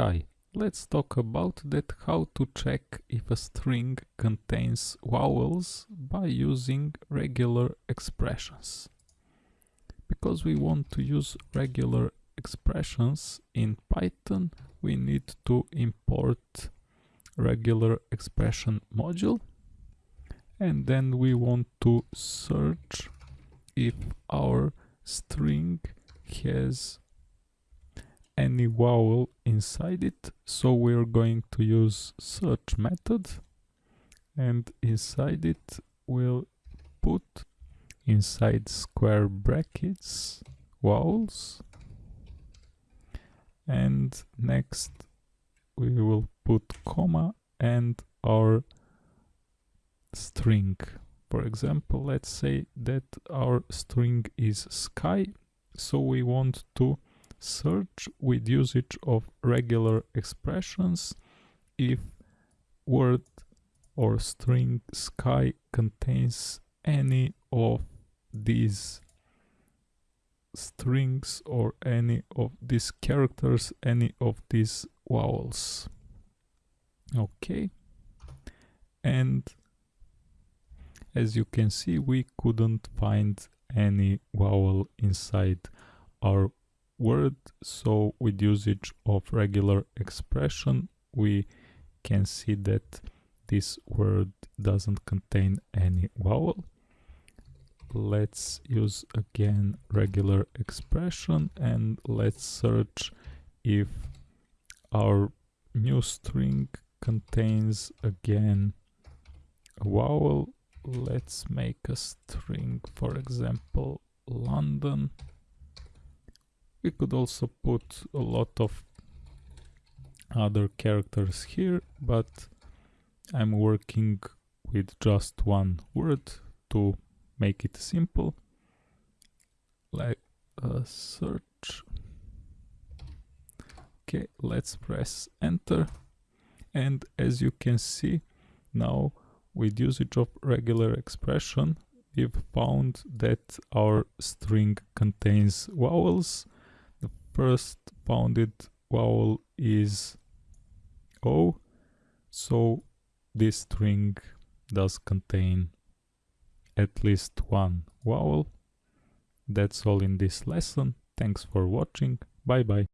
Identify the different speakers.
Speaker 1: Hi, let's talk about that how to check if a string contains vowels by using regular expressions. Because we want to use regular expressions in Python, we need to import regular expression module and then we want to search if our string has any vowel inside it so we're going to use search method and inside it we'll put inside square brackets vowels and next we will put comma and our string. For example let's say that our string is sky so we want to search with usage of regular expressions if word or string sky contains any of these strings or any of these characters, any of these vowels. Okay. And as you can see, we couldn't find any vowel inside our word so with usage of regular expression we can see that this word doesn't contain any vowel. Let's use again regular expression and let's search if our new string contains again a vowel. Let's make a string for example London we could also put a lot of other characters here, but I'm working with just one word to make it simple. Like a search. Okay, let's press enter. And as you can see, now with usage of regular expression, we've found that our string contains vowels first bounded vowel is O, so this string does contain at least one vowel. That's all in this lesson. Thanks for watching. Bye bye.